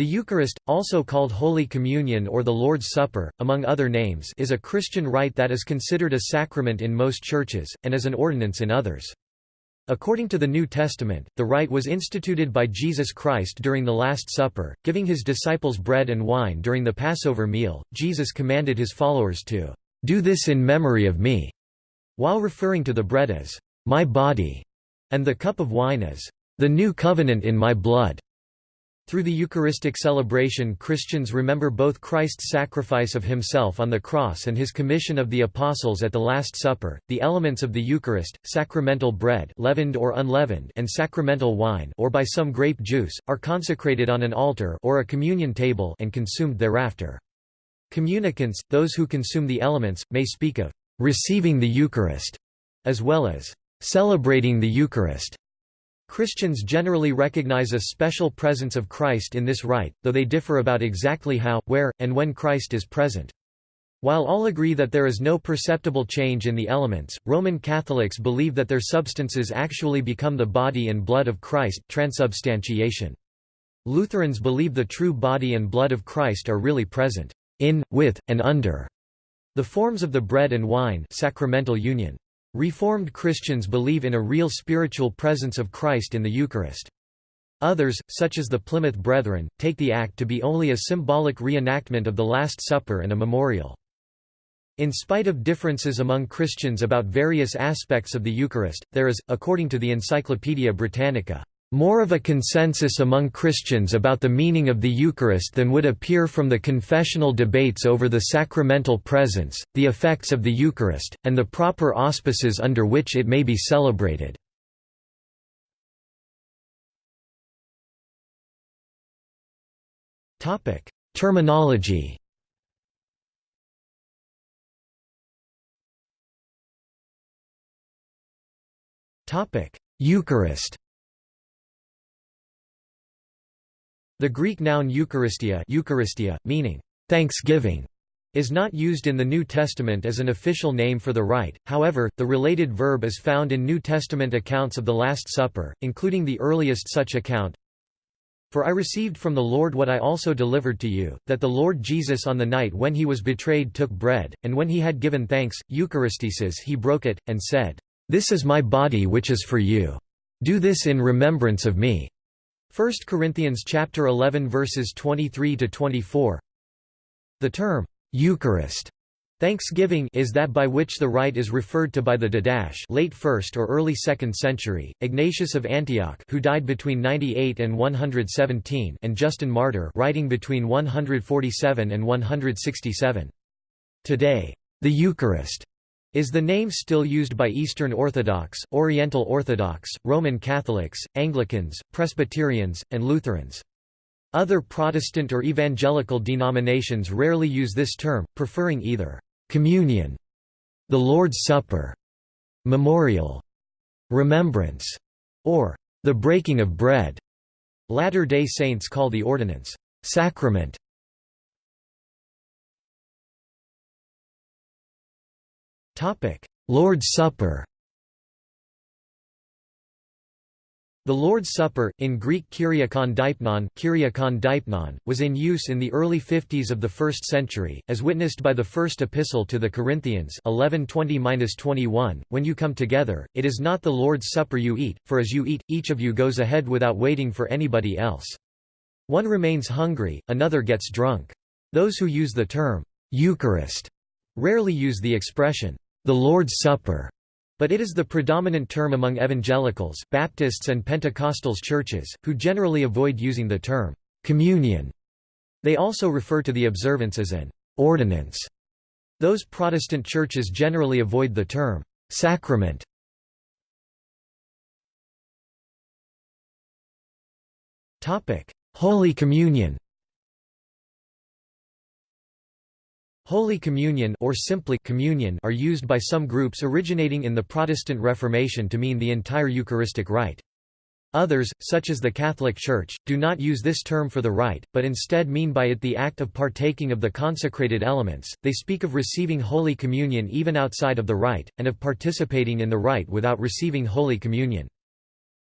The Eucharist, also called Holy Communion or the Lord's Supper, among other names is a Christian rite that is considered a sacrament in most churches, and as an ordinance in others. According to the New Testament, the rite was instituted by Jesus Christ during the Last Supper, giving his disciples bread and wine during the Passover meal. Jesus commanded his followers to do this in memory of me, while referring to the bread as my body and the cup of wine as the new covenant in my blood. Through the Eucharistic celebration Christians remember both Christ's sacrifice of himself on the cross and his commission of the apostles at the Last Supper. The elements of the Eucharist, sacramental bread, leavened or unleavened, and sacramental wine, or by some grape juice, are consecrated on an altar or a communion table and consumed thereafter. Communicants, those who consume the elements, may speak of receiving the Eucharist, as well as celebrating the Eucharist. Christians generally recognize a special presence of Christ in this rite, though they differ about exactly how, where, and when Christ is present. While all agree that there is no perceptible change in the elements, Roman Catholics believe that their substances actually become the body and blood of Christ transubstantiation. Lutherans believe the true body and blood of Christ are really present in, with, and under the forms of the bread and wine sacramental union. Reformed Christians believe in a real spiritual presence of Christ in the Eucharist. Others, such as the Plymouth Brethren, take the act to be only a symbolic reenactment of the Last Supper and a memorial. In spite of differences among Christians about various aspects of the Eucharist, there is, according to the Encyclopaedia Britannica, more of a consensus among Christians about the meaning of the Eucharist than would appear from the confessional debates over the sacramental presence, the effects of the Eucharist, and the proper auspices under which it may be celebrated. Terminology Eucharist The Greek noun Eucharistia, Eucharistia meaning thanksgiving, is not used in the New Testament as an official name for the rite, however, the related verb is found in New Testament accounts of the Last Supper, including the earliest such account. For I received from the Lord what I also delivered to you, that the Lord Jesus on the night when he was betrayed took bread, and when he had given thanks, Eucharistesis he broke it, and said, This is my body which is for you. Do this in remembrance of me. 1 Corinthians chapter 11 verses 23 to 24. The term Eucharist Thanksgiving is that by which the rite is referred to by the Didache late 1st or early 2nd century, Ignatius of Antioch who died between 98 and 117 and Justin Martyr writing between 147 and 167. Today, the Eucharist is the name still used by Eastern Orthodox, Oriental Orthodox, Roman Catholics, Anglicans, Presbyterians, and Lutherans. Other Protestant or evangelical denominations rarely use this term, preferring either «communion», «the Lord's Supper», «memorial», «remembrance», or «the breaking of bread». Latter-day Saints call the ordinance «sacrament» Lord's Supper The Lord's Supper, in Greek Kyriakon Deipnon, Kyriakon Deipnon, was in use in the early 50s of the 1st century, as witnessed by the First Epistle to the Corinthians 11:20-21, When you come together, it is not the Lord's Supper you eat, for as you eat, each of you goes ahead without waiting for anybody else. One remains hungry, another gets drunk. Those who use the term, Eucharist, rarely use the expression, the Lord's Supper, but it is the predominant term among evangelicals, Baptists and Pentecostals churches, who generally avoid using the term communion. They also refer to the observance as an ordinance. Those Protestant churches generally avoid the term sacrament. Holy Communion Holy Communion or simply communion are used by some groups originating in the Protestant Reformation to mean the entire Eucharistic rite. Others, such as the Catholic Church, do not use this term for the rite, but instead mean by it the act of partaking of the consecrated elements. They speak of receiving Holy Communion even outside of the rite, and of participating in the rite without receiving Holy Communion.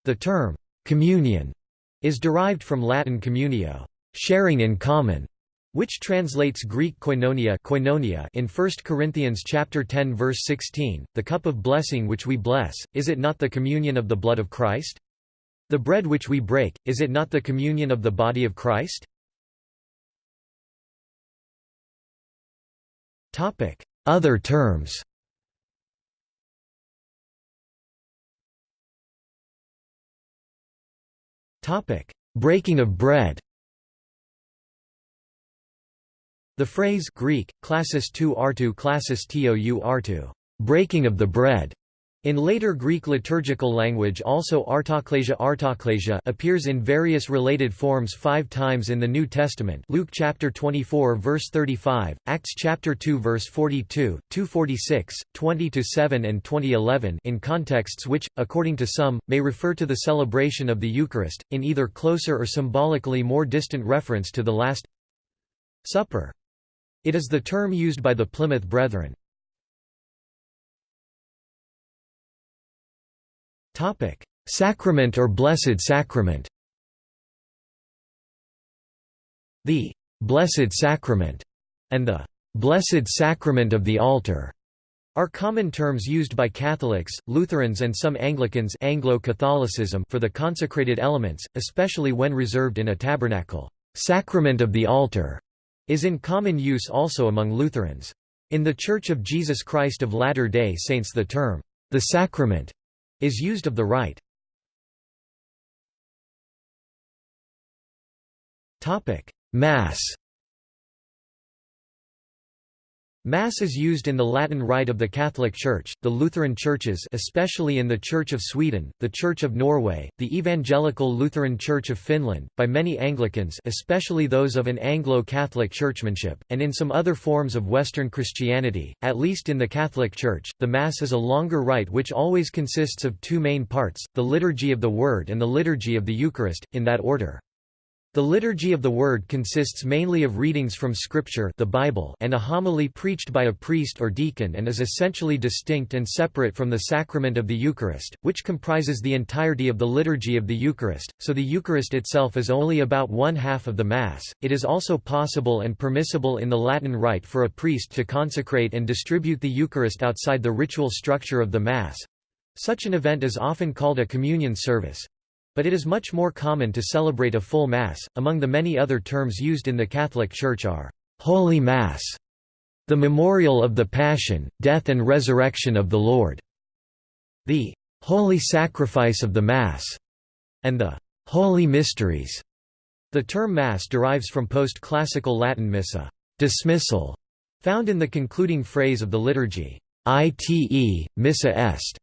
The term, communion, is derived from Latin communio, sharing in common, which translates Greek koinonia, koinonia in 1 Corinthians chapter 10 verse 16, the cup of blessing which we bless, is it not the communion of the blood of Christ? The bread which we break, is it not the communion of the body of Christ? Other terms Breaking of bread The phrase Greek, classis tou artu classis tou artu, breaking of the bread, in later Greek liturgical language also artaklasia artaklasia appears in various related forms five times in the New Testament Luke chapter 24 verse 35, Acts chapter 2 verse 42, 246, 20 to 7 and 2011 in contexts which, according to some, may refer to the celebration of the Eucharist, in either closer or symbolically more distant reference to the Last Supper. It is the term used by the Plymouth Brethren. Sacrament or Blessed Sacrament The «Blessed Sacrament» and the «Blessed Sacrament of the Altar» are common terms used by Catholics, Lutherans and some Anglicans Anglo-Catholicism for the consecrated elements, especially when reserved in a tabernacle. «Sacrament of the Altar» is in common use also among Lutherans. In The Church of Jesus Christ of Latter-day Saints the term, «the sacrament» is used of the rite. Mass Mass is used in the Latin Rite of the Catholic Church, the Lutheran churches especially in the Church of Sweden, the Church of Norway, the Evangelical Lutheran Church of Finland, by many Anglicans especially those of an Anglo-Catholic churchmanship, and in some other forms of Western Christianity, at least in the Catholic Church, the Mass is a longer rite which always consists of two main parts, the Liturgy of the Word and the Liturgy of the Eucharist, in that order. The Liturgy of the Word consists mainly of readings from Scripture the Bible and a homily preached by a priest or deacon and is essentially distinct and separate from the sacrament of the Eucharist, which comprises the entirety of the Liturgy of the Eucharist, so the Eucharist itself is only about one half of the Mass. It is also possible and permissible in the Latin Rite for a priest to consecrate and distribute the Eucharist outside the ritual structure of the Mass. Such an event is often called a communion service. But it is much more common to celebrate a full Mass. Among the many other terms used in the Catholic Church are Holy Mass, the memorial of the Passion, Death and Resurrection of the Lord, the Holy Sacrifice of the Mass, and the Holy Mysteries. The term Mass derives from post-classical Latin missa, dismissal, found in the concluding phrase of the liturgy, ite, missa est,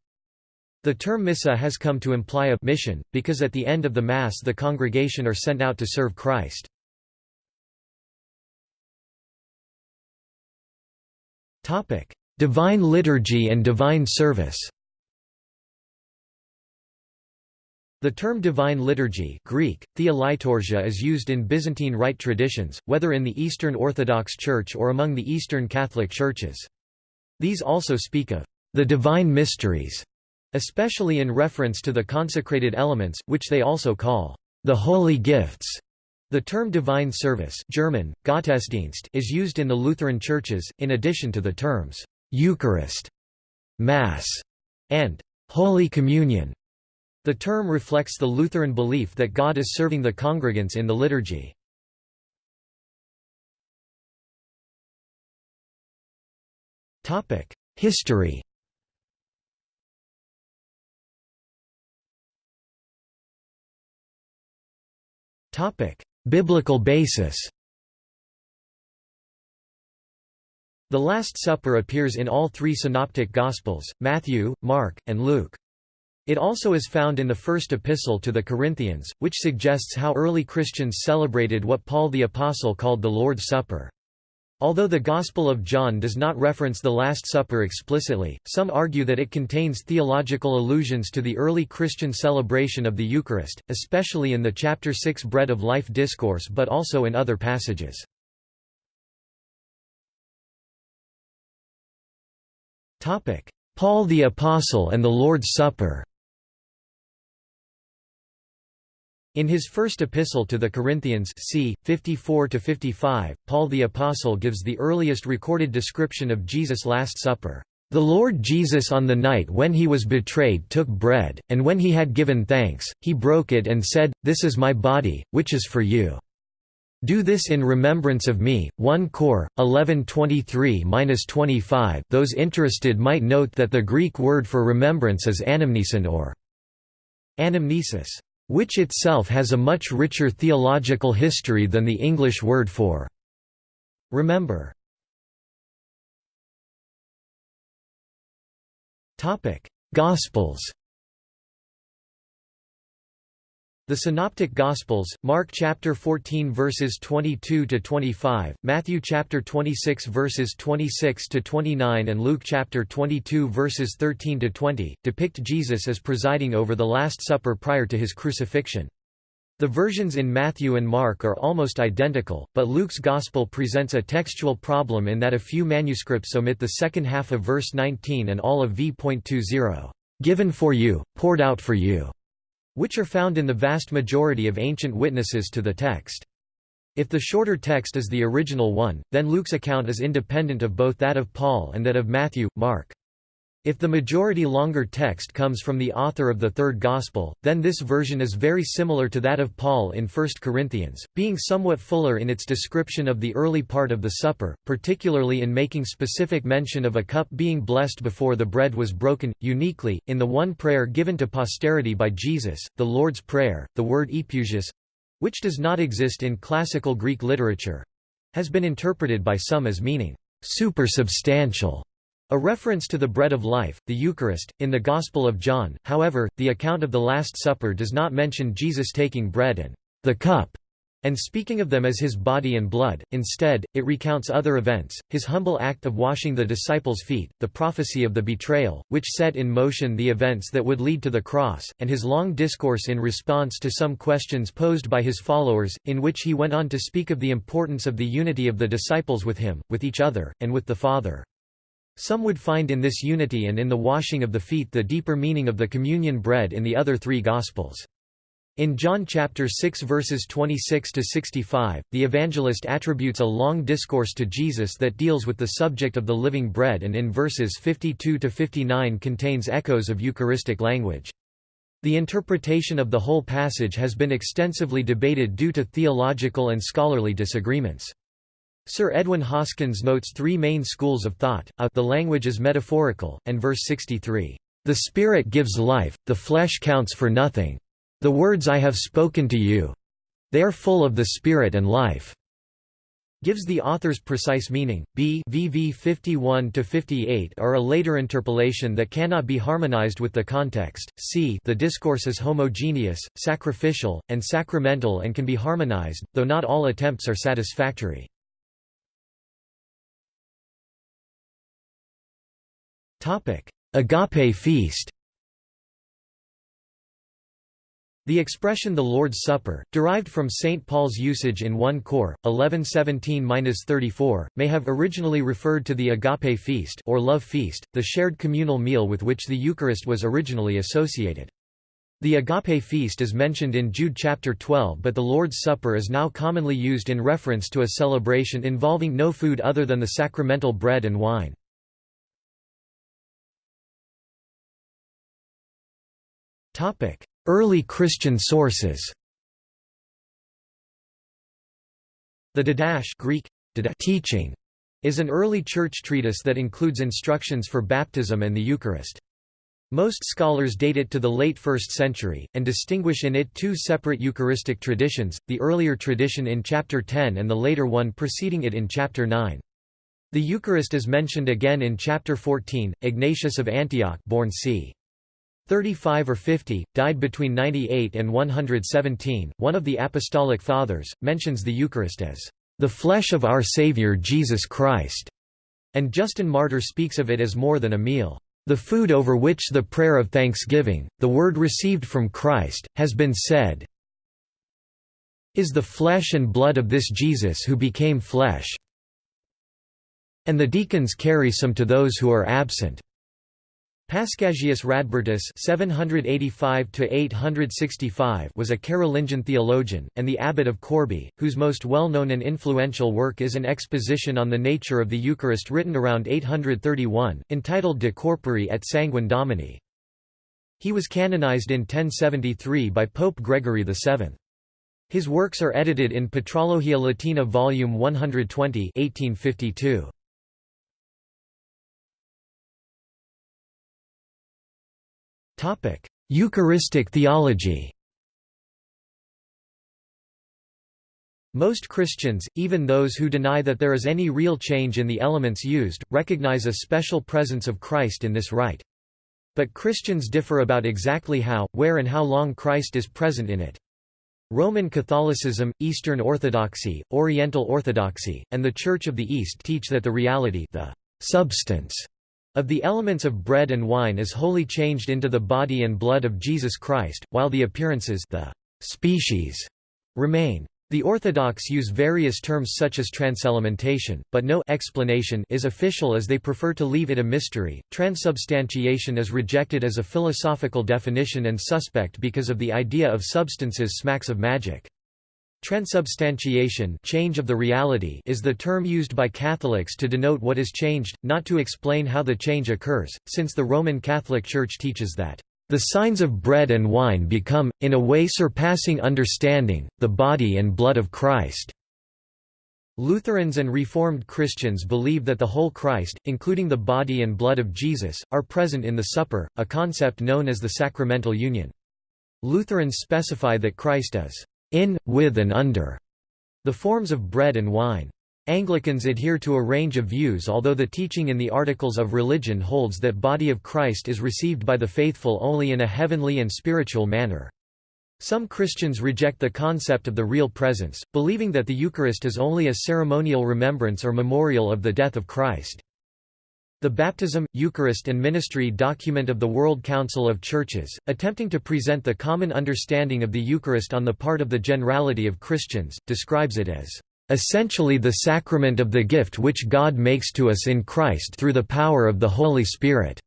the term missa has come to imply a mission, because at the end of the Mass the congregation are sent out to serve Christ. Divine liturgy and divine service The term divine liturgy Greek, is used in Byzantine Rite traditions, whether in the Eastern Orthodox Church or among the Eastern Catholic Churches. These also speak of the divine mysteries especially in reference to the consecrated elements, which they also call the holy gifts. The term divine service German, Gottesdienst is used in the Lutheran churches, in addition to the terms Eucharist, Mass, and Holy Communion. The term reflects the Lutheran belief that God is serving the congregants in the liturgy. History Biblical basis The Last Supper appears in all three Synoptic Gospels, Matthew, Mark, and Luke. It also is found in the first epistle to the Corinthians, which suggests how early Christians celebrated what Paul the Apostle called the Lord's Supper. Although the Gospel of John does not reference the Last Supper explicitly, some argue that it contains theological allusions to the early Christian celebration of the Eucharist, especially in the chapter 6 Bread of Life discourse but also in other passages. Paul the Apostle and the Lord's Supper In his first epistle to the Corinthians c. 54–55, Paul the Apostle gives the earliest recorded description of Jesus' Last Supper. The Lord Jesus on the night when he was betrayed took bread, and when he had given thanks, he broke it and said, This is my body, which is for you. Do this in remembrance of me. 1 Cor 11:23-25. Those interested might note that the Greek word for remembrance is anamnesin or anamnesis which itself has a much richer theological history than the English word for remember. Gospels The Synoptic Gospels, Mark chapter 14 verses 22 to 25, Matthew chapter 26 verses 26 to 29 and Luke chapter 22 verses 13 to 20, depict Jesus as presiding over the Last Supper prior to his crucifixion. The versions in Matthew and Mark are almost identical, but Luke's Gospel presents a textual problem in that a few manuscripts omit the second half of verse 19 and all of v.20, "...given for you, poured out for you." Which are found in the vast majority of ancient witnesses to the text. If the shorter text is the original one, then Luke's account is independent of both that of Paul and that of Matthew, Mark. If the majority longer text comes from the author of the third Gospel, then this version is very similar to that of Paul in 1 Corinthians, being somewhat fuller in its description of the early part of the supper, particularly in making specific mention of a cup being blessed before the bread was broken. Uniquely, in the one prayer given to posterity by Jesus, the Lord's Prayer, the word epiousios which does not exist in classical Greek literature has been interpreted by some as meaning supersubstantial a reference to the bread of life, the Eucharist, in the Gospel of John, however, the account of the Last Supper does not mention Jesus taking bread and the cup, and speaking of them as his body and blood, instead, it recounts other events, his humble act of washing the disciples' feet, the prophecy of the betrayal, which set in motion the events that would lead to the cross, and his long discourse in response to some questions posed by his followers, in which he went on to speak of the importance of the unity of the disciples with him, with each other, and with the Father. Some would find in this unity and in the washing of the feet the deeper meaning of the communion bread in the other three Gospels. In John chapter 6 verses 26 to 65, the evangelist attributes a long discourse to Jesus that deals with the subject of the living bread and in verses 52 to 59 contains echoes of Eucharistic language. The interpretation of the whole passage has been extensively debated due to theological and scholarly disagreements. Sir Edwyn Hoskyns notes three main schools of thought, a the language is metaphorical, and verse 63, "...the Spirit gives life, the flesh counts for nothing. The words I have spoken to you. They are full of the Spirit and life." gives the author's precise meaning. B VV 51 to 58 are a later interpolation that cannot be harmonized with the context. C the discourse is homogeneous, sacrificial, and sacramental and can be harmonized, though not all attempts are satisfactory. Agape feast The expression the Lord's Supper, derived from St. Paul's usage in 1 Cor. 1117-34, may have originally referred to the agape feast or love feast, the shared communal meal with which the Eucharist was originally associated. The agape feast is mentioned in Jude chapter 12 but the Lord's Supper is now commonly used in reference to a celebration involving no food other than the sacramental bread and wine. Early Christian sources The Didache Greek, teaching is an early church treatise that includes instructions for baptism and the Eucharist. Most scholars date it to the late 1st century, and distinguish in it two separate Eucharistic traditions, the earlier tradition in chapter 10 and the later one preceding it in chapter 9. The Eucharist is mentioned again in chapter 14. Ignatius of Antioch born c. 35 or 50, died between 98 and 117. One of the Apostolic Fathers mentions the Eucharist as the flesh of our Savior Jesus Christ, and Justin Martyr speaks of it as more than a meal. The food over which the prayer of thanksgiving, the word received from Christ, has been said is the flesh and blood of this Jesus who became flesh. And the deacons carry some to those who are absent. Paschasius Radbertus (785–865) was a Carolingian theologian and the abbot of Corbie, whose most well-known and influential work is an exposition on the nature of the Eucharist written around 831, entitled De Corpore et Sanguine Domini. He was canonized in 1073 by Pope Gregory VII. His works are edited in Patrologia Latina Volume 120 1852. Eucharistic theology Most Christians, even those who deny that there is any real change in the elements used, recognize a special presence of Christ in this rite. But Christians differ about exactly how, where and how long Christ is present in it. Roman Catholicism, Eastern Orthodoxy, Oriental Orthodoxy, and the Church of the East teach that the reality the substance of the elements of bread and wine is wholly changed into the body and blood of Jesus Christ, while the appearances the species remain. The Orthodox use various terms such as transelementation, but no explanation is official as they prefer to leave it a mystery. Transubstantiation is rejected as a philosophical definition and suspect because of the idea of substances smacks of magic. Transubstantiation change of the reality is the term used by Catholics to denote what is changed, not to explain how the change occurs, since the Roman Catholic Church teaches that, "...the signs of bread and wine become, in a way surpassing understanding, the body and blood of Christ." Lutherans and Reformed Christians believe that the whole Christ, including the body and blood of Jesus, are present in the supper, a concept known as the sacramental union. Lutherans specify that Christ is in, with and under the forms of bread and wine. Anglicans adhere to a range of views although the teaching in the Articles of Religion holds that body of Christ is received by the faithful only in a heavenly and spiritual manner. Some Christians reject the concept of the real presence, believing that the Eucharist is only a ceremonial remembrance or memorial of the death of Christ. The Baptism, Eucharist and Ministry document of the World Council of Churches, attempting to present the common understanding of the Eucharist on the part of the generality of Christians, describes it as essentially the sacrament of the gift which God makes to us in Christ through the power of the Holy Spirit.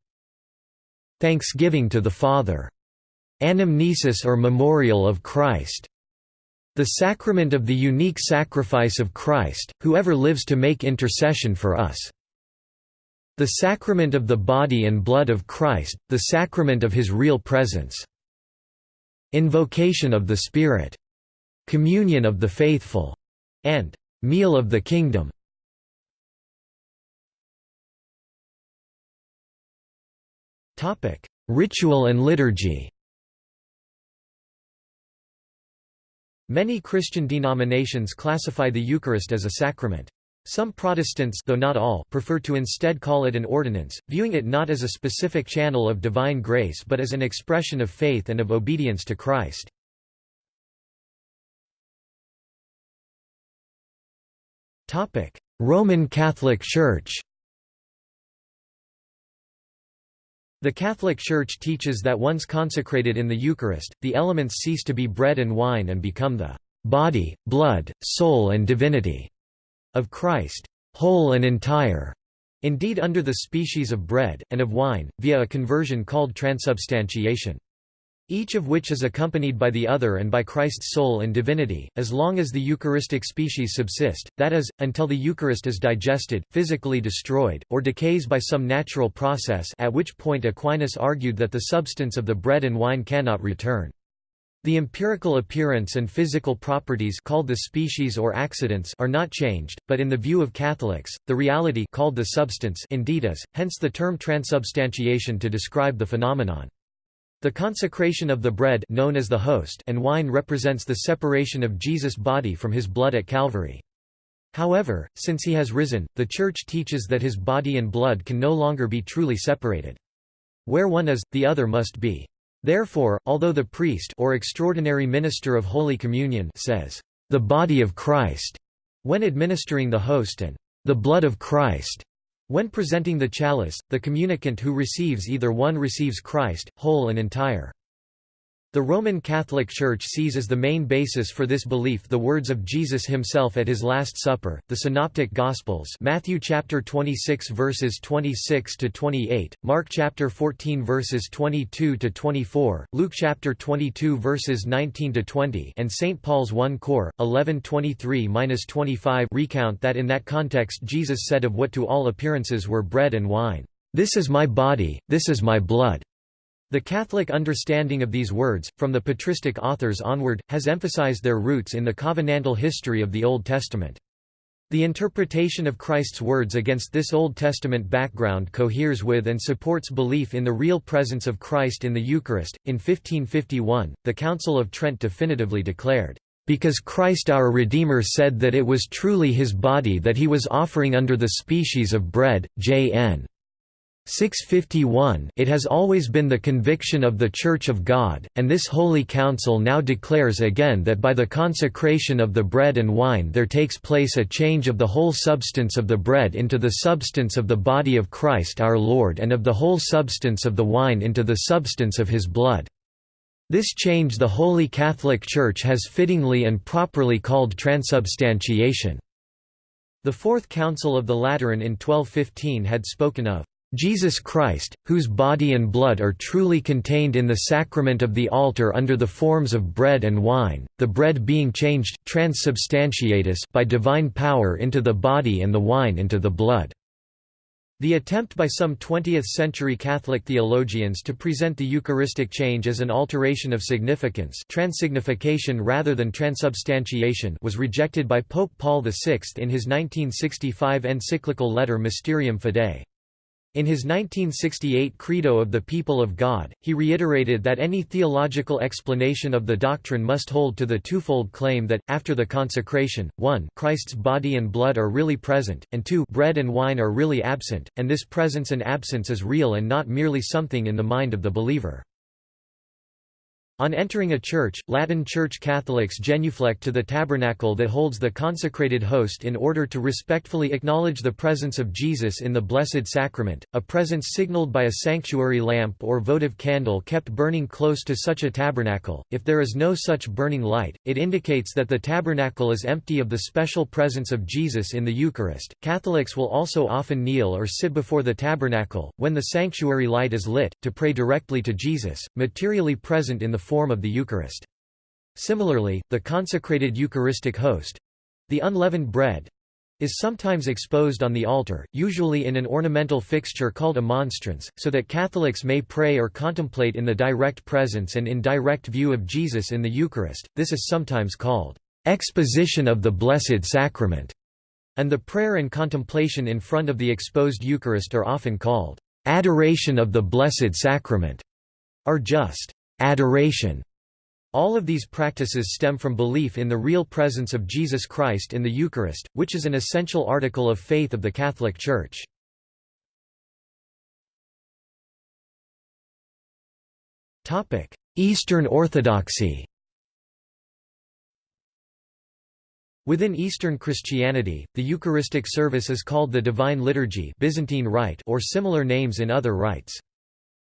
Thanksgiving to the Father. Anamnesis or memorial of Christ. The sacrament of the unique sacrifice of Christ, whoever lives to make intercession for us. The sacrament of the body and blood of Christ, the sacrament of his real presence. Invocation of the Spirit. Communion of the faithful. And meal of the kingdom. Ritual and liturgy Many Christian denominations classify the Eucharist as a sacrament. Some Protestants though not all prefer to instead call it an ordinance, viewing it not as a specific channel of divine grace but as an expression of faith and of obedience to Christ. Roman Catholic Church The Catholic Church teaches that once consecrated in the Eucharist, the elements cease to be bread and wine and become the body, blood, soul and divinity of Christ, whole and entire, indeed under the species of bread, and of wine, via a conversion called transubstantiation. Each of which is accompanied by the other and by Christ's soul and divinity, as long as the Eucharistic species subsist, that is, until the Eucharist is digested, physically destroyed, or decays by some natural process at which point Aquinas argued that the substance of the bread and wine cannot return. The empirical appearance and physical properties called the species or accidents are not changed, but in the view of Catholics, the reality called the substance indeed is, hence the term transubstantiation to describe the phenomenon. The consecration of the bread known as the host and wine represents the separation of Jesus' body from his blood at Calvary. However, since he has risen, the Church teaches that his body and blood can no longer be truly separated. Where one is, the other must be. Therefore, although the priest or extraordinary minister of Holy Communion says, "...the body of Christ," when administering the host and "...the blood of Christ," when presenting the chalice, the communicant who receives either one receives Christ, whole and entire. The Roman Catholic Church sees as the main basis for this belief the words of Jesus himself at his Last Supper, the Synoptic Gospels Matthew chapter 26 verses 26 to 28, Mark chapter 14 verses 22 to 24, Luke chapter 22 verses 19 to 20, and St. Paul's 1 Cor 11:23-25 recount that in that context Jesus said of what to all appearances were bread and wine, "This is my body, this is my blood." The Catholic understanding of these words, from the patristic authors onward, has emphasized their roots in the covenantal history of the Old Testament. The interpretation of Christ's words against this Old Testament background coheres with and supports belief in the real presence of Christ in the Eucharist. In 1551, the Council of Trent definitively declared, Because Christ our Redeemer said that it was truly his body that he was offering under the species of bread, J.N. 651 It has always been the conviction of the Church of God, and this Holy Council now declares again that by the consecration of the bread and wine there takes place a change of the whole substance of the bread into the substance of the body of Christ our Lord and of the whole substance of the wine into the substance of his blood. This change the Holy Catholic Church has fittingly and properly called transubstantiation. The Fourth Council of the Lateran in 1215 had spoken of Jesus Christ, whose body and blood are truly contained in the sacrament of the altar under the forms of bread and wine, the bread being changed by divine power into the body and the wine into the blood. The attempt by some 20th-century Catholic theologians to present the Eucharistic change as an alteration of significance transsignification rather than transubstantiation was rejected by Pope Paul VI in his 1965 encyclical letter Mysterium Fidei. In his 1968 Credo of the People of God, he reiterated that any theological explanation of the doctrine must hold to the twofold claim that, after the consecration, 1 Christ's body and blood are really present, and 2 bread and wine are really absent, and this presence and absence is real and not merely something in the mind of the believer. On entering a church, Latin Church Catholics genuflect to the tabernacle that holds the consecrated host in order to respectfully acknowledge the presence of Jesus in the Blessed Sacrament, a presence signaled by a sanctuary lamp or votive candle kept burning close to such a tabernacle. If there is no such burning light, it indicates that the tabernacle is empty of the special presence of Jesus in the Eucharist. Catholics will also often kneel or sit before the tabernacle, when the sanctuary light is lit, to pray directly to Jesus, materially present in the form of the Eucharist. Similarly, the consecrated Eucharistic host—the unleavened bread—is sometimes exposed on the altar, usually in an ornamental fixture called a monstrance, so that Catholics may pray or contemplate in the direct presence and in direct view of Jesus in the Eucharist. This is sometimes called exposition of the Blessed Sacrament, and the prayer and contemplation in front of the exposed Eucharist are often called adoration of the Blessed Sacrament, or just adoration. All of these practices stem from belief in the real presence of Jesus Christ in the Eucharist, which is an essential article of faith of the Catholic Church. Eastern Orthodoxy Within Eastern Christianity, the Eucharistic service is called the Divine Liturgy Byzantine Rite or similar names in other rites.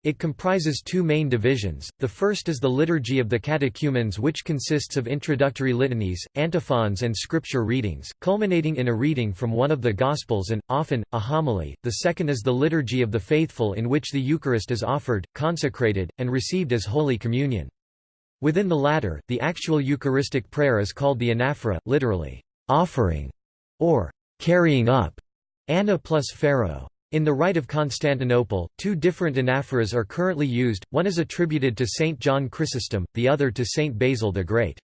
It comprises two main divisions, the first is the Liturgy of the Catechumens which consists of introductory litanies, antiphons and scripture readings, culminating in a reading from one of the Gospels and, often, a homily, the second is the Liturgy of the Faithful in which the Eucharist is offered, consecrated, and received as Holy Communion. Within the latter, the actual Eucharistic prayer is called the anaphora, literally, offering, or carrying up, ana plus pherō. In the Rite of Constantinople, two different anaphoras are currently used, one is attributed to Saint John Chrysostom, the other to Saint Basil the Great.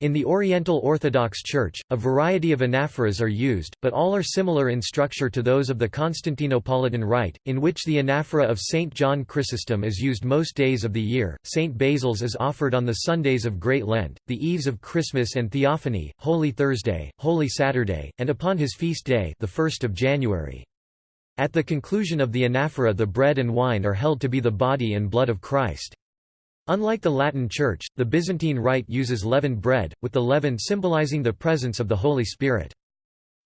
In the Oriental Orthodox Church, a variety of anaphoras are used, but all are similar in structure to those of the Constantinopolitan Rite, in which the anaphora of St. John Chrysostom is used most days of the year, St. Basil's is offered on the Sundays of Great Lent, the eves of Christmas and Theophany, Holy Thursday, Holy Saturday, and upon his feast day the 1st of January. At the conclusion of the anaphora the bread and wine are held to be the body and blood of Christ. Unlike the Latin Church, the Byzantine Rite uses leavened bread, with the leaven symbolizing the presence of the Holy Spirit.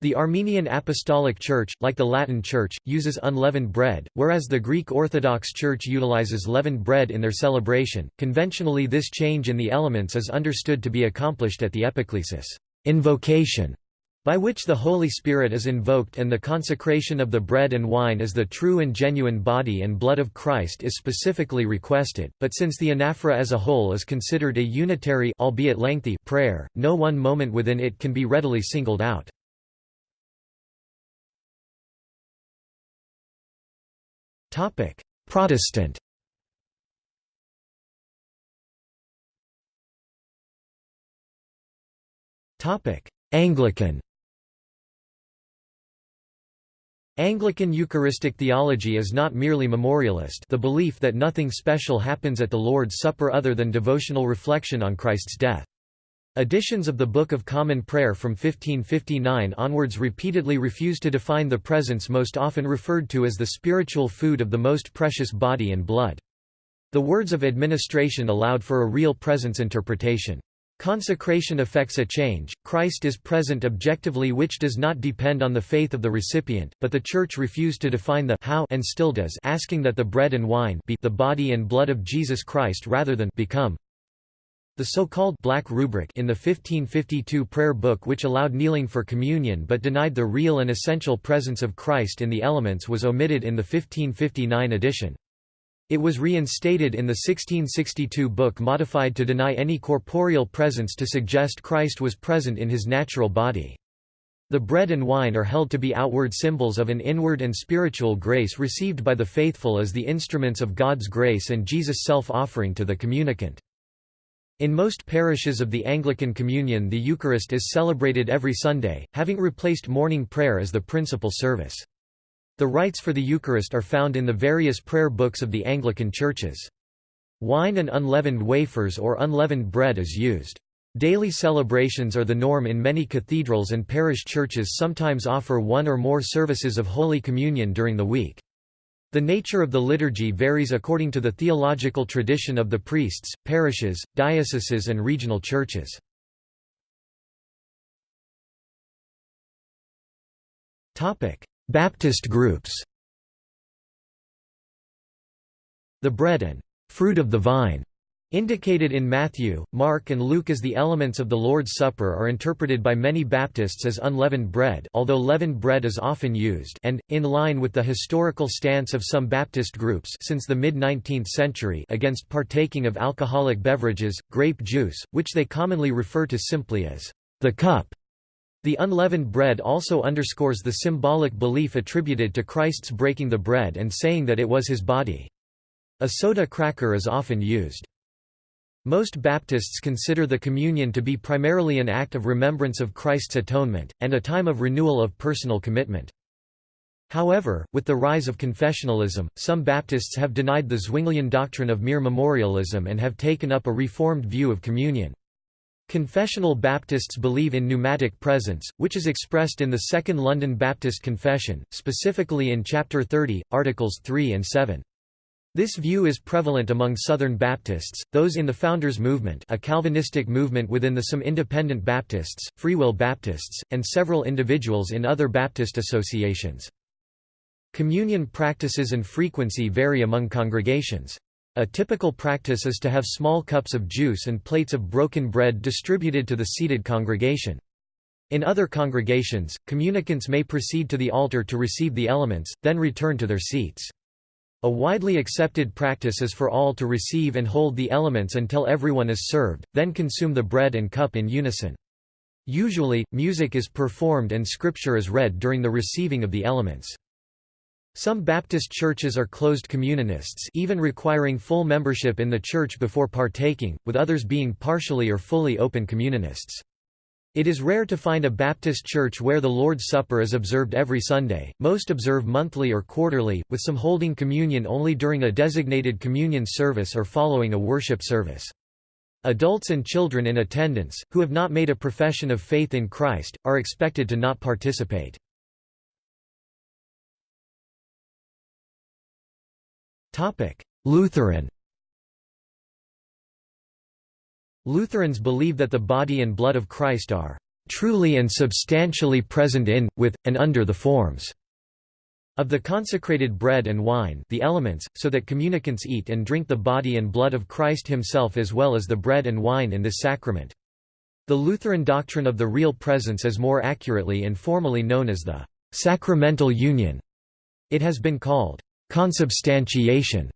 The Armenian Apostolic Church, like the Latin Church, uses unleavened bread, whereas the Greek Orthodox Church utilizes leavened bread in their celebration. Conventionally, this change in the elements is understood to be accomplished at the epiclesis, invocation, by which the Holy Spirit is invoked and the consecration of the bread and wine as the true and genuine body and blood of Christ is specifically requested, but since the anaphora as a whole is considered a unitary albeit lengthy prayer, no one moment within it can be readily singled out. Protestant. Anglican. Anglican Eucharistic theology is not merely memorialist the belief that nothing special happens at the Lord's Supper other than devotional reflection on Christ's death. Editions of the Book of Common Prayer from 1559 onwards repeatedly refuse to define the presence most often referred to as the spiritual food of the most precious body and blood. The words of administration allowed for a real presence interpretation. Consecration affects a change, Christ is present objectively which does not depend on the faith of the recipient, but the Church refused to define the how and still does asking that the bread and wine be the body and blood of Jesus Christ rather than become the so-called Black Rubric in the 1552 prayer book which allowed kneeling for communion but denied the real and essential presence of Christ in the elements was omitted in the 1559 edition. It was reinstated in the 1662 book modified to deny any corporeal presence to suggest Christ was present in his natural body. The bread and wine are held to be outward symbols of an inward and spiritual grace received by the faithful as the instruments of God's grace and Jesus' self-offering to the communicant. In most parishes of the Anglican Communion the Eucharist is celebrated every Sunday, having replaced morning prayer as the principal service. The rites for the Eucharist are found in the various prayer books of the Anglican churches. Wine and unleavened wafers or unleavened bread is used. Daily celebrations are the norm in many cathedrals and parish churches sometimes offer one or more services of Holy Communion during the week. The nature of the liturgy varies according to the theological tradition of the priests, parishes, dioceses and regional churches. Baptist groups The bread and fruit of the vine Indicated in Matthew, Mark and Luke as the elements of the Lord's Supper are interpreted by many Baptists as unleavened bread although leavened bread is often used and, in line with the historical stance of some Baptist groups since the mid-19th century against partaking of alcoholic beverages, grape juice, which they commonly refer to simply as the cup. The unleavened bread also underscores the symbolic belief attributed to Christ's breaking the bread and saying that it was his body. A soda cracker is often used. Most Baptists consider the communion to be primarily an act of remembrance of Christ's atonement, and a time of renewal of personal commitment. However, with the rise of confessionalism, some Baptists have denied the Zwinglian doctrine of mere memorialism and have taken up a reformed view of communion. Confessional Baptists believe in pneumatic presence, which is expressed in the Second London Baptist Confession, specifically in Chapter 30, Articles 3 and 7. This view is prevalent among Southern Baptists, those in the Founders Movement a Calvinistic movement within the some Independent Baptists, Free Will Baptists, and several individuals in other Baptist associations. Communion practices and frequency vary among congregations. A typical practice is to have small cups of juice and plates of broken bread distributed to the seated congregation. In other congregations, communicants may proceed to the altar to receive the elements, then return to their seats. A widely accepted practice is for all to receive and hold the elements until everyone is served, then consume the bread and cup in unison. Usually, music is performed and scripture is read during the receiving of the elements. Some Baptist churches are closed communionists even requiring full membership in the church before partaking, with others being partially or fully open communionists. It is rare to find a Baptist church where the Lord's Supper is observed every Sunday, most observe monthly or quarterly, with some holding communion only during a designated communion service or following a worship service. Adults and children in attendance, who have not made a profession of faith in Christ, are expected to not participate. Lutheran Lutherans believe that the body and blood of Christ are truly and substantially present in, with, and under the forms of the consecrated bread and wine the elements, so that communicants eat and drink the body and blood of Christ himself as well as the bread and wine in this sacrament. The Lutheran doctrine of the real presence is more accurately and formally known as the sacramental union. It has been called consubstantiation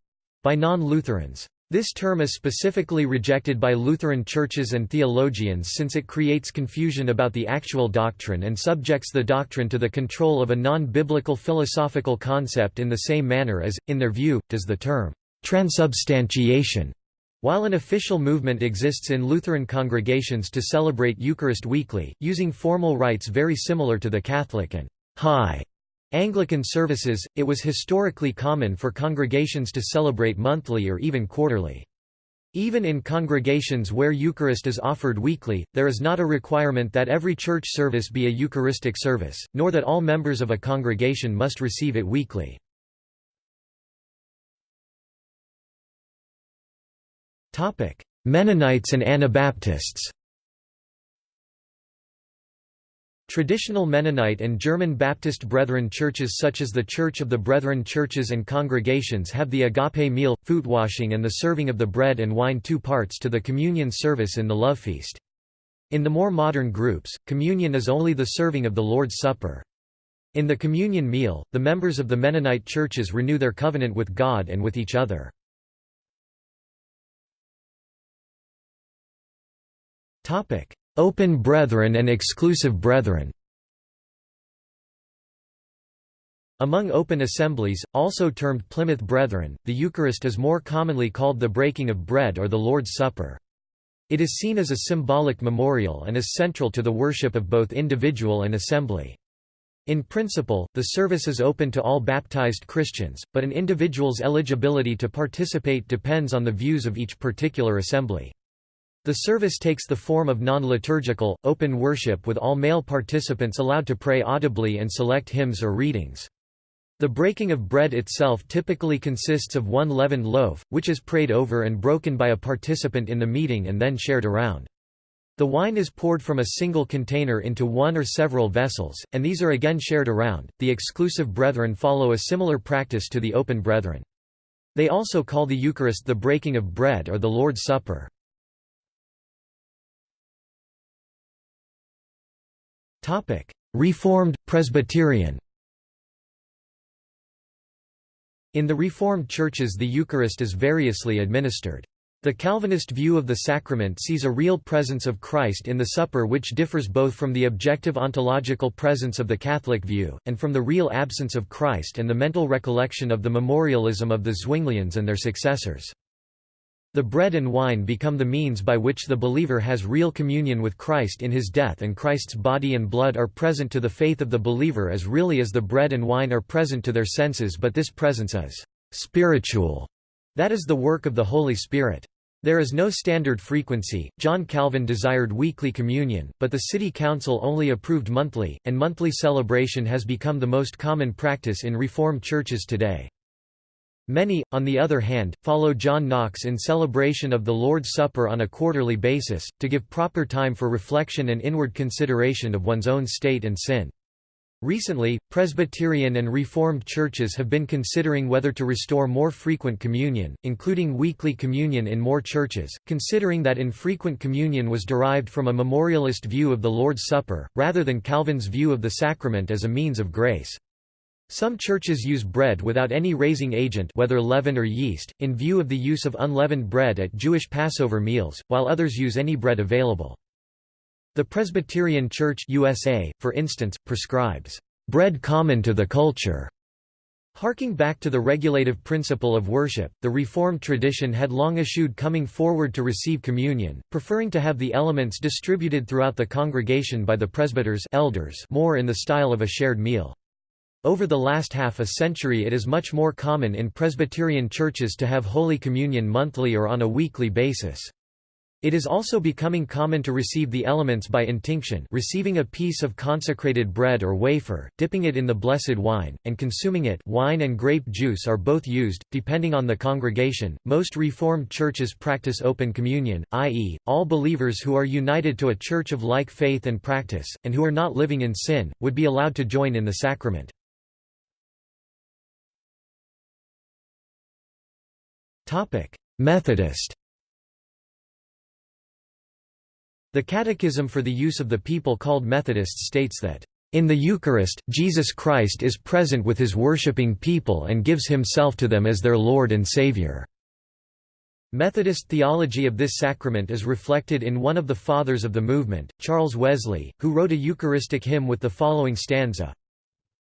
by non-Lutherans. This term is specifically rejected by Lutheran churches and theologians since it creates confusion about the actual doctrine and subjects the doctrine to the control of a non-biblical philosophical concept in the same manner as, in their view, does the term transubstantiation. While an official movement exists in Lutheran congregations to celebrate Eucharist weekly, using formal rites very similar to the Catholic and high Anglican services, it was historically common for congregations to celebrate monthly or even quarterly. Even in congregations where Eucharist is offered weekly, there is not a requirement that every church service be a Eucharistic service, nor that all members of a congregation must receive it weekly. Mennonites and Anabaptists Traditional Mennonite and German Baptist Brethren churches such as the Church of the Brethren churches and congregations have the agape meal, foot washing and the serving of the bread and wine two parts to the communion service in the love feast. In the more modern groups, communion is only the serving of the Lord's Supper. In the communion meal, the members of the Mennonite churches renew their covenant with God and with each other. Open brethren and exclusive brethren Among open assemblies, also termed Plymouth Brethren, the Eucharist is more commonly called the breaking of bread or the Lord's Supper. It is seen as a symbolic memorial and is central to the worship of both individual and assembly. In principle, the service is open to all baptized Christians, but an individual's eligibility to participate depends on the views of each particular assembly. The service takes the form of non-liturgical, open worship with all male participants allowed to pray audibly and select hymns or readings. The breaking of bread itself typically consists of one leavened loaf, which is prayed over and broken by a participant in the meeting and then shared around. The wine is poured from a single container into one or several vessels, and these are again shared around. The exclusive brethren follow a similar practice to the open brethren. They also call the Eucharist the breaking of bread or the Lord's Supper. Reformed, Presbyterian In the Reformed churches the Eucharist is variously administered. The Calvinist view of the sacrament sees a real presence of Christ in the supper which differs both from the objective ontological presence of the Catholic view, and from the real absence of Christ and the mental recollection of the memorialism of the Zwinglians and their successors. The bread and wine become the means by which the believer has real communion with Christ in his death and Christ's body and blood are present to the faith of the believer as really as the bread and wine are present to their senses but this presence is «spiritual», that is the work of the Holy Spirit. There is no standard frequency. John Calvin desired weekly communion, but the city council only approved monthly, and monthly celebration has become the most common practice in Reformed churches today. Many, on the other hand, follow John Knox in celebration of the Lord's Supper on a quarterly basis, to give proper time for reflection and inward consideration of one's own state and sin. Recently, Presbyterian and Reformed churches have been considering whether to restore more frequent communion, including weekly communion in more churches, considering that infrequent communion was derived from a memorialist view of the Lord's Supper, rather than Calvin's view of the sacrament as a means of grace. Some churches use bread without any raising agent whether leaven or yeast, in view of the use of unleavened bread at Jewish Passover meals, while others use any bread available. The Presbyterian Church USA, for instance, prescribes, "...bread common to the culture." Harking back to the regulative principle of worship, the Reformed tradition had long eschewed coming forward to receive communion, preferring to have the elements distributed throughout the congregation by the presbyters elders more in the style of a shared meal. Over the last half a century it is much more common in Presbyterian churches to have Holy Communion monthly or on a weekly basis. It is also becoming common to receive the elements by intinction receiving a piece of consecrated bread or wafer, dipping it in the blessed wine, and consuming it wine and grape juice are both used, depending on the congregation. Most Reformed churches practice open communion, i.e., all believers who are united to a church of like faith and practice, and who are not living in sin, would be allowed to join in the sacrament. Methodist The Catechism for the Use of the People called Methodists states that, "...in the Eucharist, Jesus Christ is present with his worshipping people and gives himself to them as their Lord and Savior." Methodist theology of this sacrament is reflected in one of the fathers of the movement, Charles Wesley, who wrote a Eucharistic hymn with the following stanza,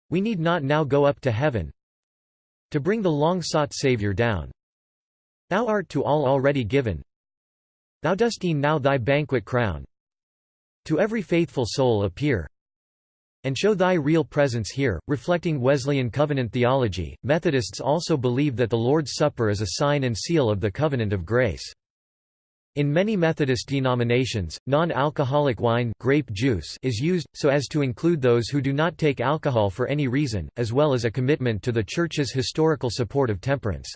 We need not now go up to heaven to bring the long-sought Saviour down. Thou art to all already given, Thou dost e'en now thy banquet crown To every faithful soul appear and show thy real presence here. Reflecting Wesleyan covenant theology, Methodists also believe that the Lord's Supper is a sign and seal of the covenant of grace. In many Methodist denominations, non-alcoholic wine grape juice is used, so as to include those who do not take alcohol for any reason, as well as a commitment to the Church's historical support of temperance.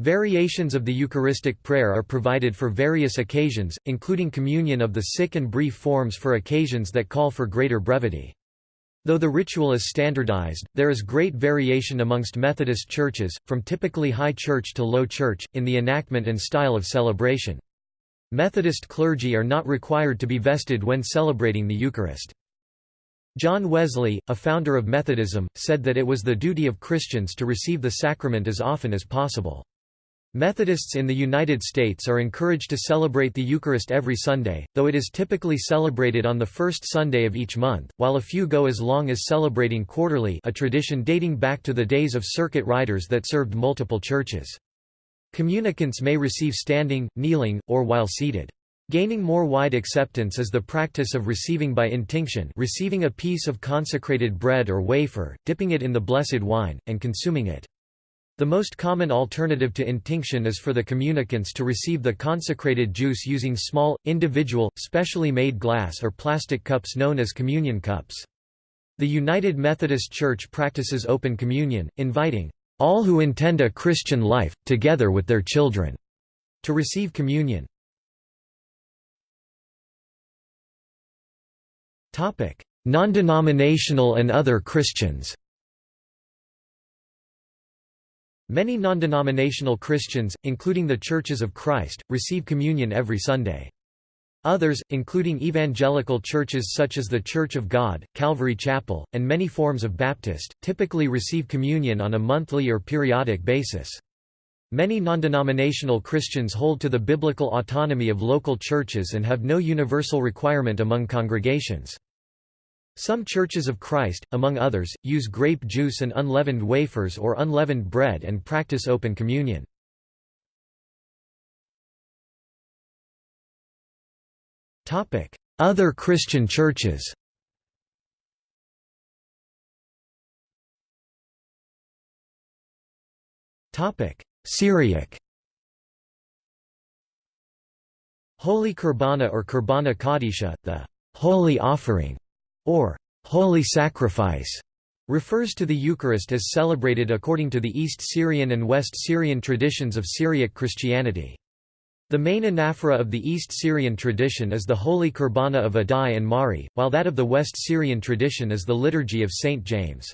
Variations of the Eucharistic prayer are provided for various occasions, including communion of the sick and brief forms for occasions that call for greater brevity. Though the ritual is standardized, there is great variation amongst Methodist churches, from typically high church to low church, in the enactment and style of celebration. Methodist clergy are not required to be vested when celebrating the Eucharist. John Wesley, a founder of Methodism, said that it was the duty of Christians to receive the sacrament as often as possible. Methodists in the United States are encouraged to celebrate the Eucharist every Sunday, though it is typically celebrated on the first Sunday of each month, while a few go as long as celebrating quarterly a tradition dating back to the days of circuit riders that served multiple churches. Communicants may receive standing, kneeling, or while seated. Gaining more wide acceptance is the practice of receiving by intinction receiving a piece of consecrated bread or wafer, dipping it in the blessed wine, and consuming it. The most common alternative to intinction is for the communicants to receive the consecrated juice using small, individual, specially made glass or plastic cups known as communion cups. The United Methodist Church practices open communion, inviting all who intend a Christian life, together with their children, to receive communion. Non-denominational and other Christians Many non-denominational Christians, including the Churches of Christ, receive communion every Sunday. Others, including evangelical churches such as the Church of God, Calvary Chapel, and many forms of Baptist, typically receive communion on a monthly or periodic basis. Many non-denominational Christians hold to the biblical autonomy of local churches and have no universal requirement among congregations. Some Churches of Christ, among others, use grape juice and unleavened wafers or unleavened bread and practice open communion. Other Christian churches Syriac Holy Kurbana or Kurbana Kadisha, the holy offering or holy sacrifice, refers to the Eucharist as celebrated according to the East Syrian and West Syrian traditions of Syriac Christianity. The main anaphora of the East Syrian tradition is the Holy Kurbana of Addai and Mari, while that of the West Syrian tradition is the Liturgy of St. James.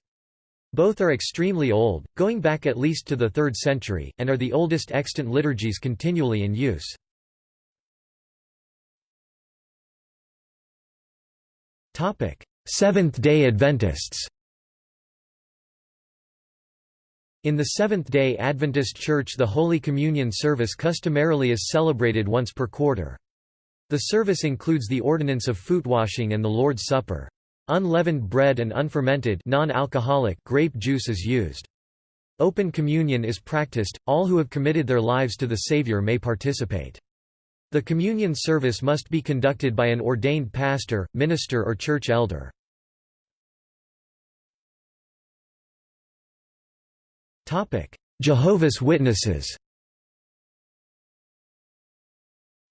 Both are extremely old, going back at least to the 3rd century, and are the oldest extant liturgies continually in use. Seventh-day Adventists In the Seventh-day Adventist Church the Holy Communion service customarily is celebrated once per quarter. The service includes the ordinance of foot washing and the Lord's Supper. Unleavened bread and unfermented non-alcoholic grape juice is used. Open communion is practiced, all who have committed their lives to the Savior may participate. The communion service must be conducted by an ordained pastor, minister or church elder. Jehovah's Witnesses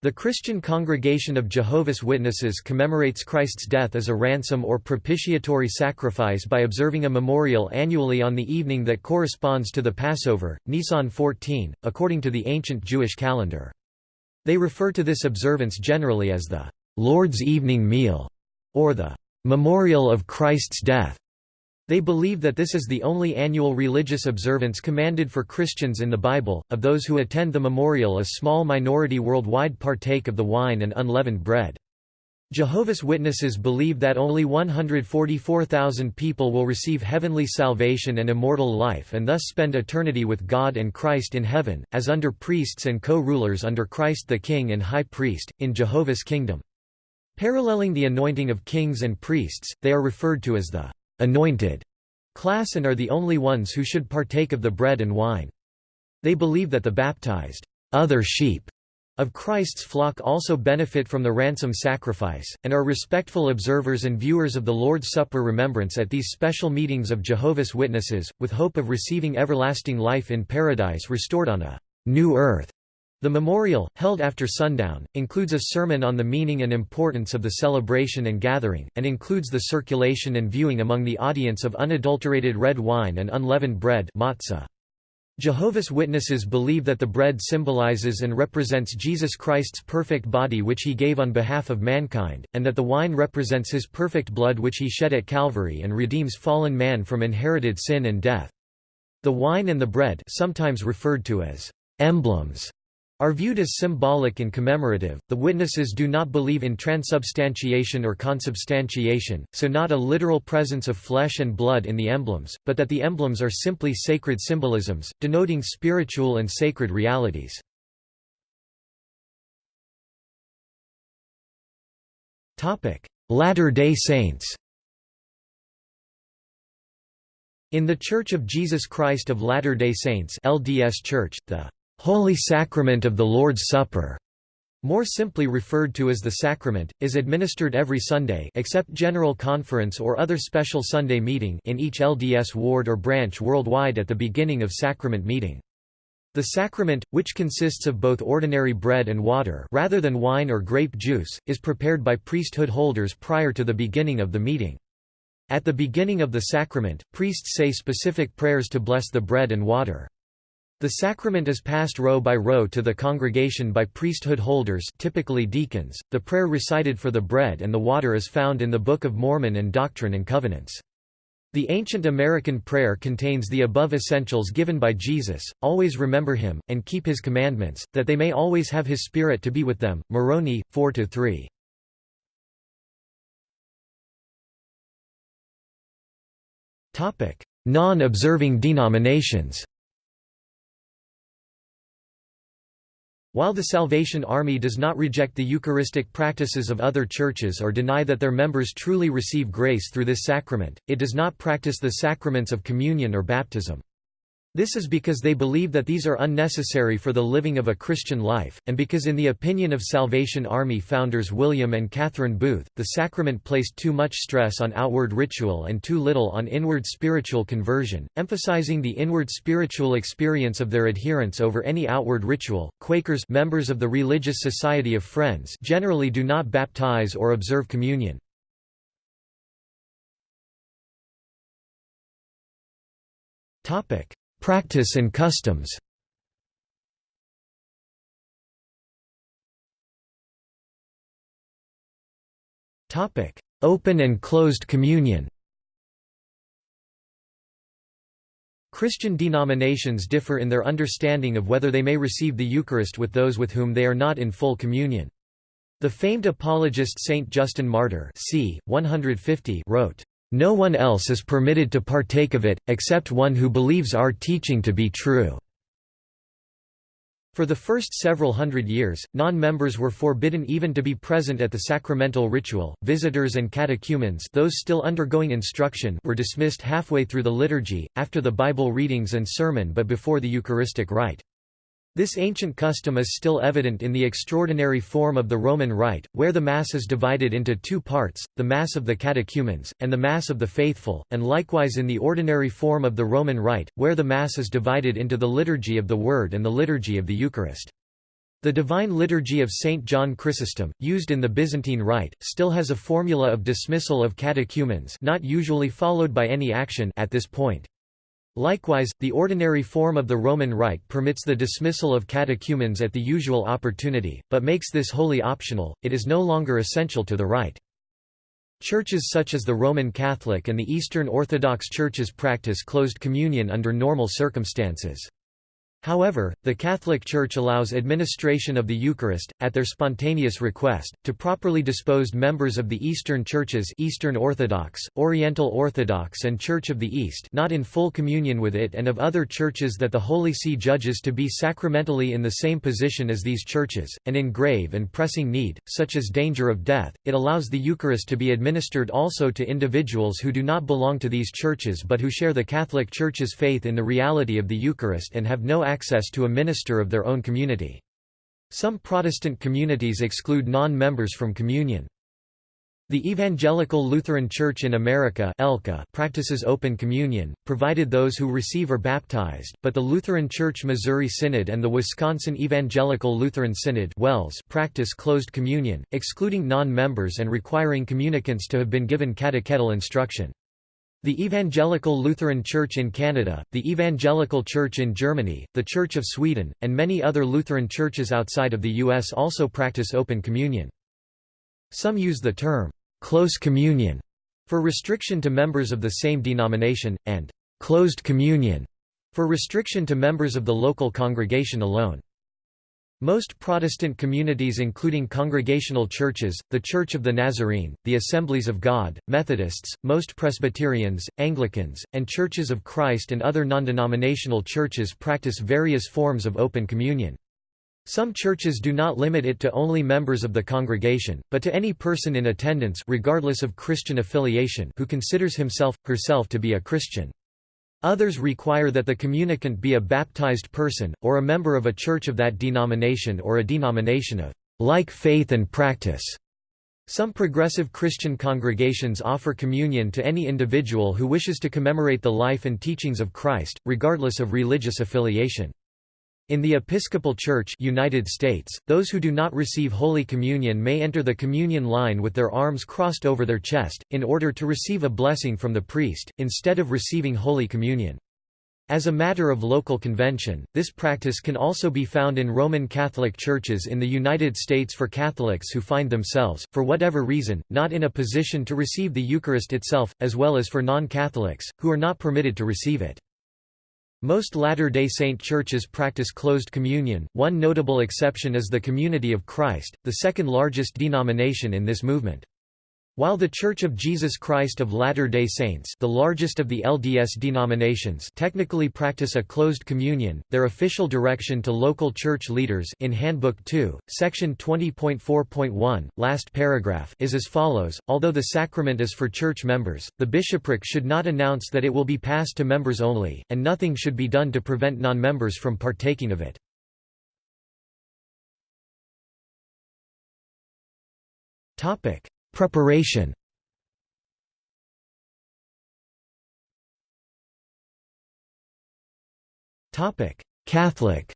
The Christian Congregation of Jehovah's Witnesses commemorates Christ's death as a ransom or propitiatory sacrifice by observing a memorial annually on the evening that corresponds to the Passover, Nisan 14, according to the ancient Jewish calendar. They refer to this observance generally as the Lord's evening meal, or the memorial of Christ's death. They believe that this is the only annual religious observance commanded for Christians in the Bible. Of those who attend the memorial, a small minority worldwide partake of the wine and unleavened bread. Jehovah's Witnesses believe that only 144,000 people will receive heavenly salvation and immortal life and thus spend eternity with God and Christ in heaven, as under priests and co-rulers under Christ the King and High Priest, in Jehovah's kingdom. Paralleling the anointing of kings and priests, they are referred to as the anointed class and are the only ones who should partake of the bread and wine. They believe that the baptized other sheep of Christ's flock also benefit from the ransom sacrifice, and are respectful observers and viewers of the Lord's Supper remembrance at these special meetings of Jehovah's Witnesses, with hope of receiving everlasting life in paradise restored on a new earth. The memorial, held after sundown, includes a sermon on the meaning and importance of the celebration and gathering, and includes the circulation and viewing among the audience of unadulterated red wine and unleavened bread matzah. Jehovah's Witnesses believe that the bread symbolizes and represents Jesus Christ's perfect body which he gave on behalf of mankind, and that the wine represents his perfect blood which he shed at Calvary and redeems fallen man from inherited sin and death. The wine and the bread sometimes referred to as emblems are viewed as symbolic and commemorative. The witnesses do not believe in transubstantiation or consubstantiation, so not a literal presence of flesh and blood in the emblems, but that the emblems are simply sacred symbolisms, denoting spiritual and sacred realities. Latter-day Saints In The Church of Jesus Christ of Latter-day Saints LDS Church, the Holy Sacrament of the Lord's Supper, more simply referred to as the sacrament, is administered every Sunday except General Conference or other special Sunday meeting in each LDS ward or branch worldwide at the beginning of sacrament meeting. The sacrament, which consists of both ordinary bread and water rather than wine or grape juice, is prepared by priesthood holders prior to the beginning of the meeting. At the beginning of the sacrament, priests say specific prayers to bless the bread and water. The sacrament is passed row by row to the congregation by priesthood holders typically deacons. The prayer recited for the bread and the water is found in the Book of Mormon and Doctrine and Covenants. The ancient American prayer contains the above essentials given by Jesus, always remember him, and keep his commandments, that they may always have his Spirit to be with them. Moroni, 4–3. Non-observing denominations While the Salvation Army does not reject the Eucharistic practices of other churches or deny that their members truly receive grace through this sacrament, it does not practice the sacraments of communion or baptism. This is because they believe that these are unnecessary for the living of a Christian life, and because in the opinion of Salvation Army founders William and Catherine Booth, the sacrament placed too much stress on outward ritual and too little on inward spiritual conversion, emphasizing the inward spiritual experience of their adherents over any outward ritual. Quakers members of the Religious Society of Friends generally do not baptize or observe communion. Topic: Practice and customs Open and closed communion Christian denominations differ in their understanding of whether they may receive the Eucharist with those with whom they are not in full communion. The famed apologist Saint Justin Martyr c. 150 wrote, no one else is permitted to partake of it, except one who believes our teaching to be true." For the first several hundred years, non-members were forbidden even to be present at the sacramental ritual. Visitors and catechumens, those still undergoing instruction, were dismissed halfway through the liturgy, after the Bible readings and sermon but before the Eucharistic rite. This ancient custom is still evident in the extraordinary form of the Roman Rite, where the Mass is divided into two parts, the Mass of the catechumens, and the Mass of the faithful, and likewise in the ordinary form of the Roman Rite, where the Mass is divided into the Liturgy of the Word and the Liturgy of the Eucharist. The Divine Liturgy of St. John Chrysostom, used in the Byzantine Rite, still has a formula of dismissal of catechumens not usually followed by any action at this point. Likewise, the ordinary form of the Roman Rite permits the dismissal of catechumens at the usual opportunity, but makes this wholly optional, it is no longer essential to the rite. Churches such as the Roman Catholic and the Eastern Orthodox Churches practice closed communion under normal circumstances. However, the Catholic Church allows administration of the Eucharist, at their spontaneous request, to properly disposed members of the Eastern Churches Eastern Orthodox, Oriental Orthodox and Church of the East not in full communion with it and of other churches that the Holy See judges to be sacramentally in the same position as these churches, and in grave and pressing need, such as danger of death, it allows the Eucharist to be administered also to individuals who do not belong to these churches but who share the Catholic Church's faith in the reality of the Eucharist and have no access to a minister of their own community. Some Protestant communities exclude non-members from communion. The Evangelical Lutheran Church in America practices open communion, provided those who receive are baptized, but the Lutheran Church Missouri Synod and the Wisconsin Evangelical Lutheran Synod practice closed communion, excluding non-members and requiring communicants to have been given catechetical instruction. The Evangelical Lutheran Church in Canada, the Evangelical Church in Germany, the Church of Sweden, and many other Lutheran churches outside of the U.S. also practice open communion. Some use the term, "'close communion' for restriction to members of the same denomination, and "'closed communion' for restriction to members of the local congregation alone. Most Protestant communities including Congregational churches, the Church of the Nazarene, the Assemblies of God, Methodists, most Presbyterians, Anglicans, and Churches of Christ and other non-denominational churches practice various forms of open communion. Some churches do not limit it to only members of the congregation, but to any person in attendance regardless of Christian affiliation who considers himself, herself to be a Christian. Others require that the communicant be a baptized person, or a member of a church of that denomination or a denomination of like faith and practice. Some progressive Christian congregations offer communion to any individual who wishes to commemorate the life and teachings of Christ, regardless of religious affiliation. In the Episcopal Church United States, those who do not receive Holy Communion may enter the communion line with their arms crossed over their chest, in order to receive a blessing from the priest, instead of receiving Holy Communion. As a matter of local convention, this practice can also be found in Roman Catholic churches in the United States for Catholics who find themselves, for whatever reason, not in a position to receive the Eucharist itself, as well as for non-Catholics, who are not permitted to receive it. Most Latter-day Saint churches practice closed communion, one notable exception is the Community of Christ, the second largest denomination in this movement. While The Church of Jesus Christ of Latter-day Saints the largest of the LDS denominations technically practice a closed communion, their official direction to local church leaders in Handbook 2, section 20.4.1, last paragraph is as follows, although the sacrament is for church members, the bishopric should not announce that it will be passed to members only, and nothing should be done to prevent non-members from partaking of it. Topic Preparation Catholic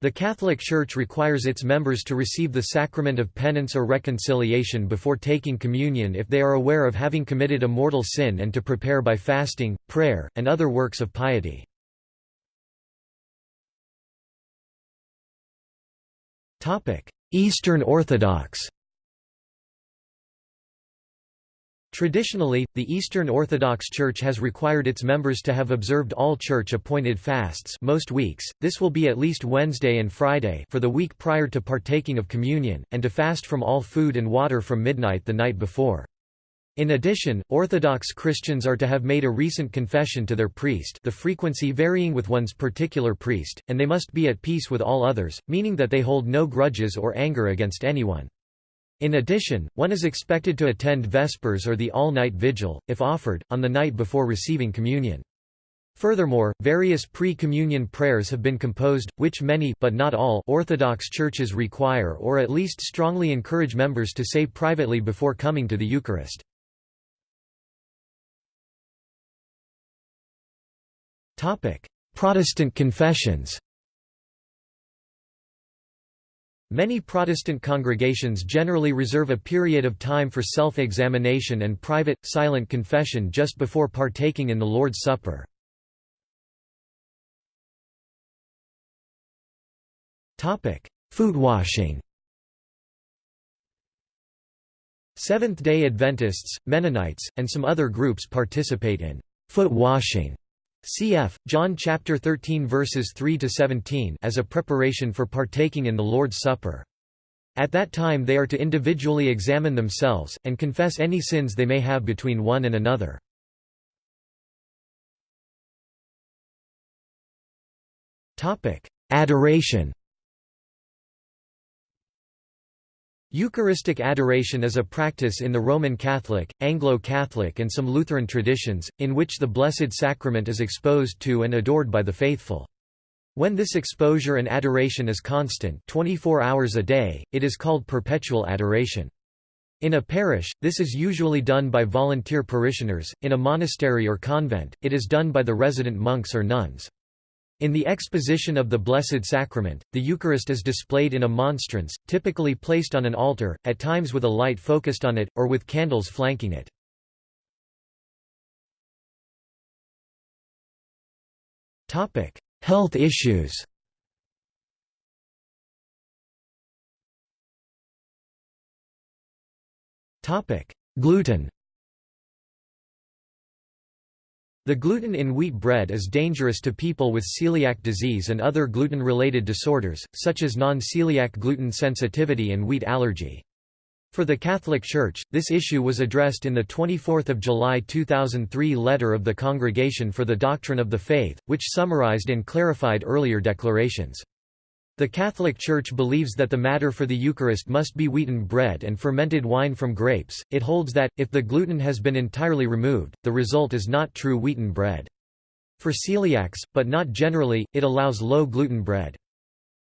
The Catholic Church requires its members to receive the sacrament of penance or reconciliation before taking communion if they are aware of having committed a mortal sin and to prepare by fasting, prayer, and other works of piety. Eastern Orthodox Traditionally, the Eastern Orthodox Church has required its members to have observed all church-appointed fasts most weeks, this will be at least Wednesday and Friday for the week prior to partaking of communion, and to fast from all food and water from midnight the night before. In addition, Orthodox Christians are to have made a recent confession to their priest the frequency varying with one's particular priest, and they must be at peace with all others, meaning that they hold no grudges or anger against anyone. In addition, one is expected to attend Vespers or the all-night vigil, if offered, on the night before receiving communion. Furthermore, various pre-communion prayers have been composed, which many but not all Orthodox churches require or at least strongly encourage members to say privately before coming to the Eucharist. Protestant confessions. Many Protestant congregations generally reserve a period of time for self-examination and private, silent confession just before partaking in the Lord's Supper. Foot washing. Seventh-day Adventists, Mennonites, and some other groups participate in foot washing cf. John chapter 13 verses 3 to 17 as a preparation for partaking in the Lord's Supper. At that time they are to individually examine themselves, and confess any sins they may have between one and another. Adoration Eucharistic adoration is a practice in the Roman Catholic, Anglo-Catholic and some Lutheran traditions, in which the Blessed Sacrament is exposed to and adored by the faithful. When this exposure and adoration is constant 24 hours a day, it is called perpetual adoration. In a parish, this is usually done by volunteer parishioners, in a monastery or convent, it is done by the resident monks or nuns. In the exposition of the Blessed Sacrament, the Eucharist is displayed in a monstrance, typically placed on an altar, at times with a light focused on it, or with candles flanking it. Health issues Gluten The gluten in wheat bread is dangerous to people with celiac disease and other gluten-related disorders, such as non-celiac gluten sensitivity and wheat allergy. For the Catholic Church, this issue was addressed in the 24 July 2003 letter of the Congregation for the Doctrine of the Faith, which summarized and clarified earlier declarations. The Catholic Church believes that the matter for the Eucharist must be wheaten bread and fermented wine from grapes. It holds that, if the gluten has been entirely removed, the result is not true wheaten bread. For celiacs, but not generally, it allows low gluten bread.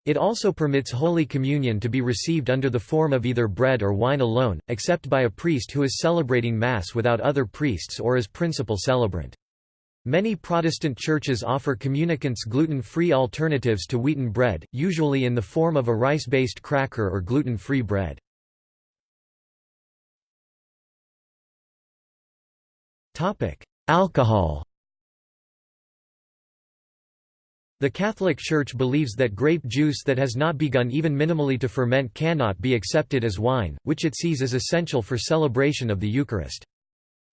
It also permits Holy Communion to be received under the form of either bread or wine alone, except by a priest who is celebrating Mass without other priests or as principal celebrant. Many Protestant churches offer communicants gluten-free alternatives to wheaten bread, usually in the form of a rice-based cracker or gluten-free bread. Alcohol The Catholic Church believes that grape juice that has not begun even minimally to ferment cannot be accepted as wine, which it sees as essential for celebration of the Eucharist.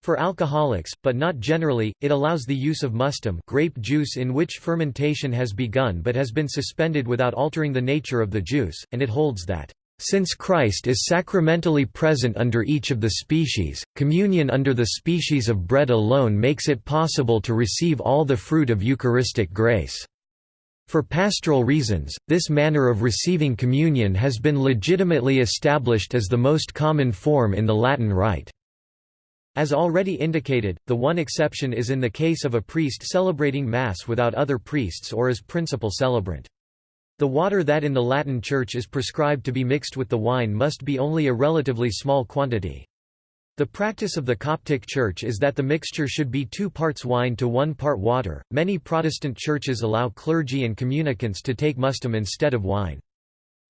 For alcoholics, but not generally, it allows the use of mustum grape juice in which fermentation has begun but has been suspended without altering the nature of the juice, and it holds that, "...since Christ is sacramentally present under each of the species, communion under the species of bread alone makes it possible to receive all the fruit of Eucharistic grace." For pastoral reasons, this manner of receiving communion has been legitimately established as the most common form in the Latin Rite. As already indicated, the one exception is in the case of a priest celebrating Mass without other priests or as principal celebrant. The water that in the Latin Church is prescribed to be mixed with the wine must be only a relatively small quantity. The practice of the Coptic Church is that the mixture should be two parts wine to one part water. Many Protestant churches allow clergy and communicants to take mustum instead of wine.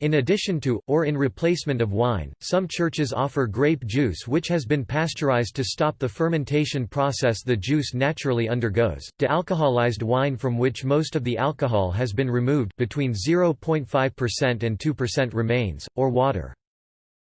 In addition to, or in replacement of wine, some churches offer grape juice which has been pasteurized to stop the fermentation process the juice naturally undergoes, de-alcoholized wine from which most of the alcohol has been removed between 0.5% and 2% remains, or water.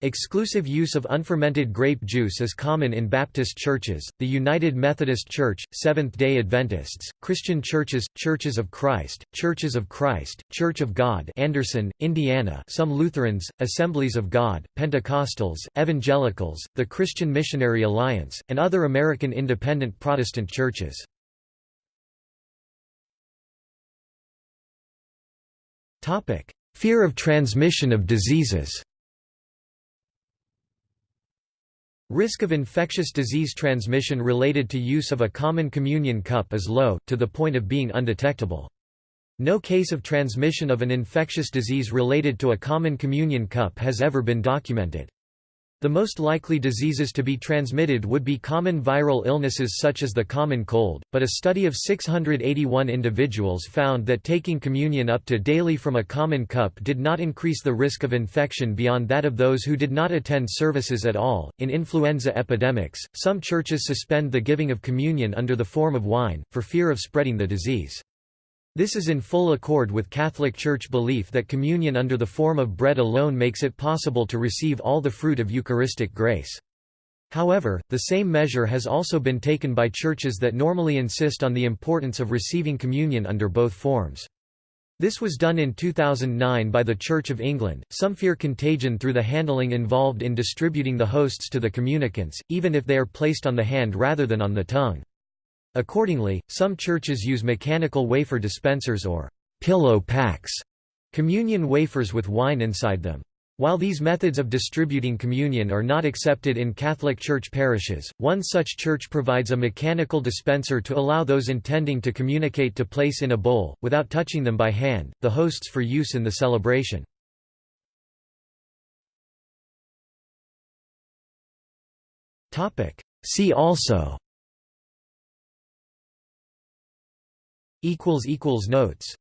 Exclusive use of unfermented grape juice is common in Baptist churches, the United Methodist Church, Seventh-day Adventists, Christian churches, Churches of Christ, Churches of Christ, Church of God Anderson, Indiana some Lutherans, Assemblies of God, Pentecostals, Evangelicals, the Christian Missionary Alliance, and other American independent Protestant churches. Fear of transmission of diseases Risk of infectious disease transmission related to use of a common communion cup is low, to the point of being undetectable. No case of transmission of an infectious disease related to a common communion cup has ever been documented. The most likely diseases to be transmitted would be common viral illnesses such as the common cold, but a study of 681 individuals found that taking communion up to daily from a common cup did not increase the risk of infection beyond that of those who did not attend services at all. In influenza epidemics, some churches suspend the giving of communion under the form of wine, for fear of spreading the disease. This is in full accord with Catholic Church belief that communion under the form of bread alone makes it possible to receive all the fruit of Eucharistic grace. However, the same measure has also been taken by churches that normally insist on the importance of receiving communion under both forms. This was done in 2009 by the Church of England. Some fear contagion through the handling involved in distributing the hosts to the communicants, even if they are placed on the hand rather than on the tongue. Accordingly, some churches use mechanical wafer dispensers or pillow packs, communion wafers with wine inside them. While these methods of distributing communion are not accepted in Catholic Church parishes, one such church provides a mechanical dispenser to allow those intending to communicate to place in a bowl, without touching them by hand, the hosts for use in the celebration. See also Notes